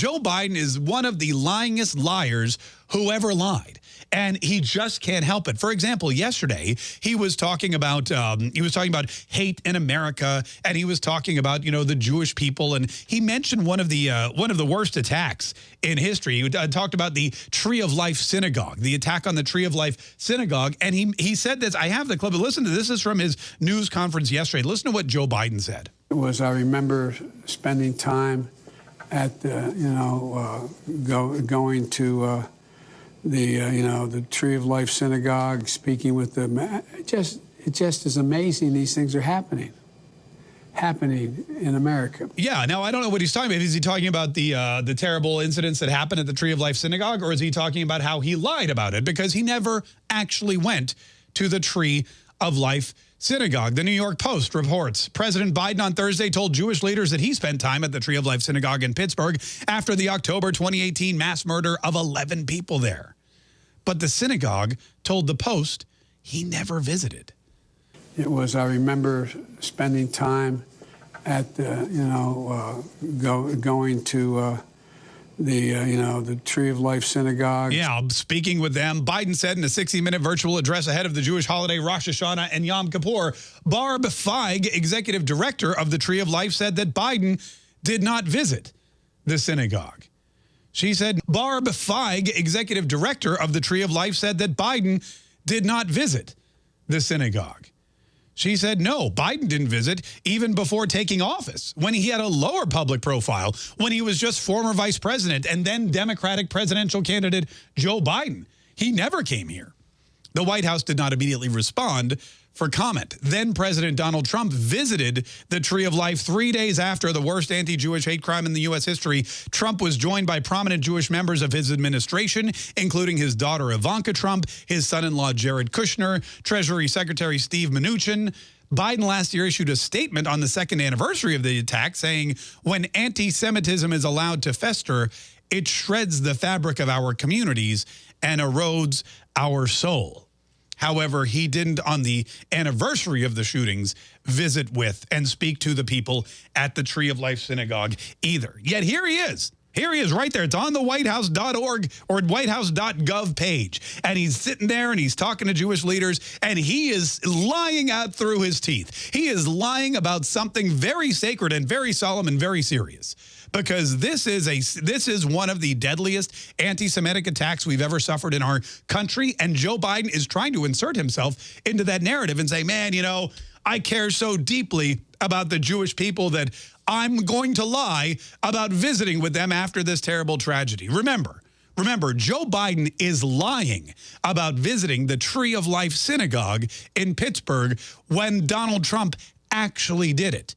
Joe Biden is one of the lyingest liars who ever lied and he just can't help it. For example, yesterday he was talking about um, he was talking about hate in America, and he was talking about you know the Jewish people, and he mentioned one of the uh, one of the worst attacks in history. He uh, talked about the Tree of Life Synagogue, the attack on the Tree of Life Synagogue, and he he said this. I have the clip. But Listen to this. Is from his news conference yesterday. Listen to what Joe Biden said. It was I remember spending time at the you know uh, go, going to uh, the uh, you know the Tree of Life Synagogue, speaking with them. It just it just is amazing. These things are happening, happening in America. Yeah. Now I don't know what he's talking about. Is he talking about the uh, the terrible incidents that happened at the Tree of Life Synagogue, or is he talking about how he lied about it because he never actually went to the Tree of Life Synagogue. The New York Post reports President Biden on Thursday told Jewish leaders that he spent time at the Tree of Life Synagogue in Pittsburgh after the October 2018 mass murder of 11 people there. But the synagogue told the Post he never visited. It was, I remember spending time at the, you know, uh, go, going to uh, the, uh, you know, the Tree of Life Synagogue. Yeah, speaking with them, Biden said in a 60-minute virtual address ahead of the Jewish holiday Rosh Hashanah and Yom Kippur, Barb Feige, executive director of the Tree of Life, said that Biden did not visit the synagogue. She said Barb Feige, executive director of the Tree of Life, said that Biden did not visit the synagogue. She said, no, Biden didn't visit even before taking office, when he had a lower public profile, when he was just former vice president and then Democratic presidential candidate Joe Biden. He never came here. The White House did not immediately respond for comment. Then President Donald Trump visited the Tree of Life three days after the worst anti-Jewish hate crime in the U.S. history. Trump was joined by prominent Jewish members of his administration, including his daughter Ivanka Trump, his son-in-law Jared Kushner, Treasury Secretary Steve Mnuchin, Biden last year issued a statement on the second anniversary of the attack saying, when anti-Semitism is allowed to fester, it shreds the fabric of our communities and erodes our soul. However, he didn't, on the anniversary of the shootings, visit with and speak to the people at the Tree of Life Synagogue either. Yet here he is. Here he is right there. It's on the whitehouse.org or whitehouse.gov page. And he's sitting there and he's talking to Jewish leaders and he is lying out through his teeth. He is lying about something very sacred and very solemn and very serious because this is a this is one of the deadliest anti-Semitic attacks we've ever suffered in our country. And Joe Biden is trying to insert himself into that narrative and say, man, you know, I care so deeply about the Jewish people that I'm going to lie about visiting with them after this terrible tragedy. Remember, Remember, Joe Biden is lying about visiting the Tree of Life Synagogue in Pittsburgh when Donald Trump actually did it.